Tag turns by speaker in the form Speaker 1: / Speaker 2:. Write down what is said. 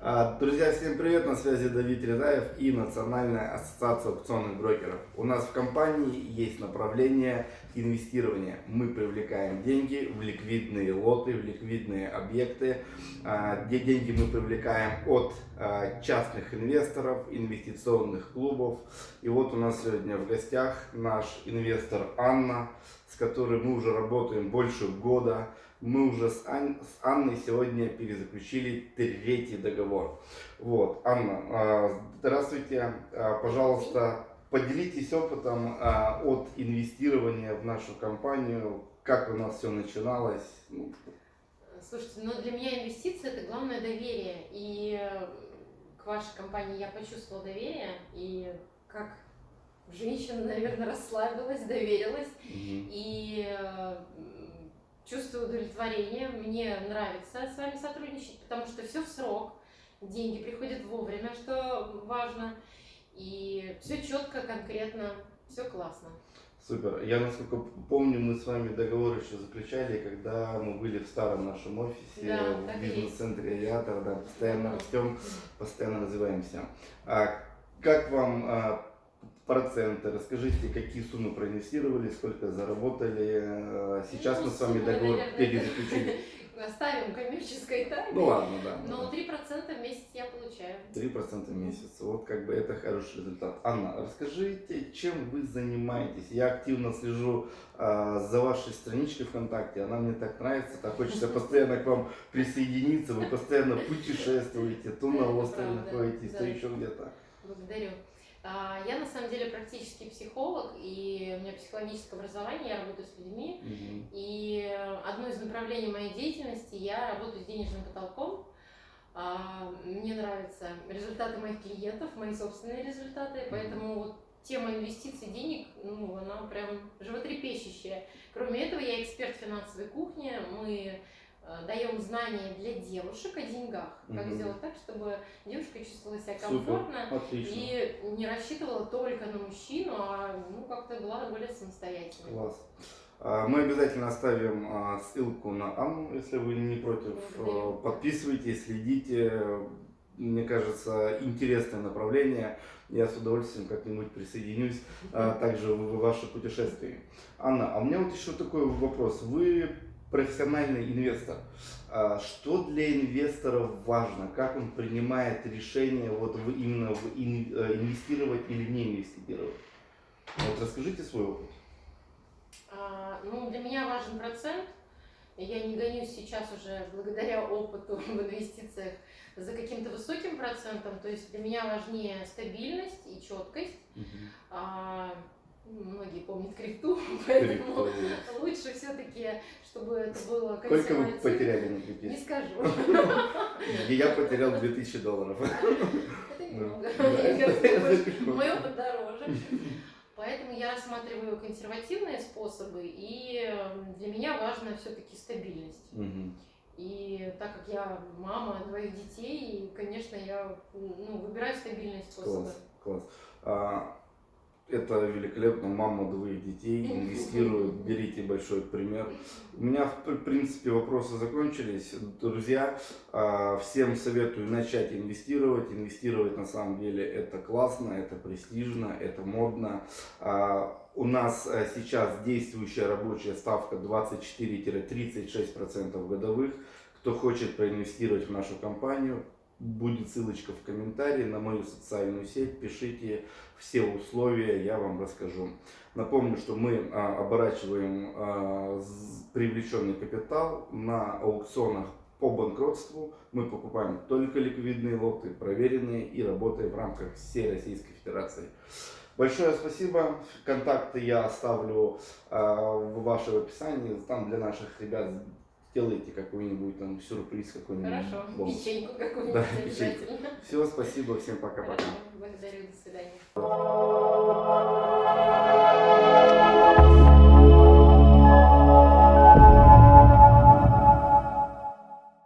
Speaker 1: А, Друзья, всем привет! На связи Давид Рязаев и Национальная ассоциация аукционных брокеров. У нас в компании есть направление инвестирования. Мы привлекаем деньги в ликвидные лоты, в ликвидные объекты. А, Где деньги мы привлекаем от а, частных инвесторов, инвестиционных клубов. И вот у нас сегодня в гостях наш инвестор Анна, с которой мы уже работаем больше года. Мы уже с, Ан- с Анной сегодня перезаключили третий договор. Вот, Анна, а, здравствуйте, А, пожалуйста, поделитесь опытом а, от инвестирования в нашу компанию, как у нас все начиналось. Ну,
Speaker 2: Слушайте, ну для меня инвестиции это главное доверие. И к вашей компании я почувствовала доверие. И как женщина, наверное, расслабилась, доверилась.
Speaker 1: мгм.
Speaker 2: И э, чувствую удовлетворение. Мне нравится с вами сотрудничать, потому что все в срок. Деньги приходят вовремя, что важно. И все четко, конкретно, все классно.
Speaker 1: Супер. Я, насколько помню, мы с вами договор еще заключали, когда мы были в старом нашем офисе,
Speaker 2: Да,
Speaker 1: в бизнес-центре Авиатор, да, постоянно растем, постоянно развиваемся. А как вам а, проценты? Расскажите, какие суммы проинвестировали, сколько заработали. А, Сейчас
Speaker 2: Ну,
Speaker 1: мы с вами
Speaker 2: суммы,
Speaker 1: договор
Speaker 2: наверное,
Speaker 1: перезаключили.
Speaker 2: Оставим коммерческой тайной.
Speaker 1: Ну ладно, да.
Speaker 2: Но
Speaker 1: да.
Speaker 2: 3% в месяц я получаю.
Speaker 1: 3% в месяц. Вот как бы это хороший результат. Анна, расскажите, чем вы занимаетесь? Я активно слежу а, за вашей страничкой ВКонтакте. Она мне так нравится, так хочется постоянно к вам присоединиться. Вы постоянно путешествуете, то на острове находитесь, то еще где-то.
Speaker 2: Благодарю. А, Я на самом деле практический психолог, и у меня психологическое образование, я работаю с людьми.
Speaker 1: Мгм.
Speaker 2: И одно из направлений моей деятельности, я работаю с денежным потолком. А, Мне нравятся результаты моих клиентов, мои собственные результаты, поэтому вот тема инвестиций денег, ну, она прям животрепещущая. Кроме этого, я эксперт финансовой кухни, мы даем знания для девушек о деньгах, как
Speaker 1: Мгм.
Speaker 2: сделать так, чтобы девушка чувствовала себя
Speaker 1: Супер,
Speaker 2: комфортно
Speaker 1: отлично.
Speaker 2: и не рассчитывала только на мужчину, а ну, как-то была более самостоятельной.
Speaker 1: Класс. А, Мы обязательно оставим а, ссылку на Анну, если вы не против.
Speaker 2: Благодарю.
Speaker 1: А, Подписывайтесь, следите. Мне кажется, интересное направление. Я с удовольствием как-нибудь присоединюсь а, также в ваше путешествие. Анна, а у меня вот еще такой вопрос. Вы профессиональный инвестор. А Что для инвестора важно? Как он принимает решение вот в- именно в э, инвестировать или не инвестировать? Вот расскажите свой опыт.
Speaker 2: А, ну, для меня важен процент. Я не гонюсь сейчас уже благодаря опыту в инвестициях за каким-то высоким процентом. То есть для меня важнее стабильность и четкость. А, ну, многие помнят крипту, поэтому
Speaker 1: Крипту.
Speaker 2: лучше все-таки, чтобы это было
Speaker 1: Сколько вы потеряли на
Speaker 2: Не
Speaker 1: крипте?
Speaker 2: скажу.
Speaker 1: И Я потерял 2000 долларов.
Speaker 2: Это немного. Мой опыт дороже. Поэтому я рассматриваю консервативные способы, и э, для меня важна все-таки стабильность. И так как я мама двоих детей, и, конечно, я ну, выбираю стабильные способы.
Speaker 1: Класс, класс. Это великолепно. Мама двоих детей инвестирует. Берите большой пример. У меня, в пр- принципе, вопросы закончились. Друзья, а, всем советую начать инвестировать. Инвестировать на самом деле это классно, это престижно, это модно. А, У нас а, сейчас действующая рабочая ставка 24-36% годовых. Кто хочет проинвестировать в нашу компанию, будет ссылочка в комментарии на мою социальную сеть. Пишите все условия, я вам расскажу. Напомню, что мы а, оборачиваем а, привлеченный капитал на аукционах по банкротству. Мы покупаем только ликвидные лоты, проверенные и работаем в рамках всей Российской Федерации. Большое спасибо. Контакты я оставлю а, в вашем описании. Там для наших ребят сделайте какой-нибудь там сюрприз какой-нибудь.
Speaker 2: Хорошо,
Speaker 1: бонус.
Speaker 2: печеньку какую-нибудь
Speaker 1: Да,
Speaker 2: обязательно.
Speaker 1: Все, спасибо, всем пока-пока.
Speaker 2: Благодарю, до свидания.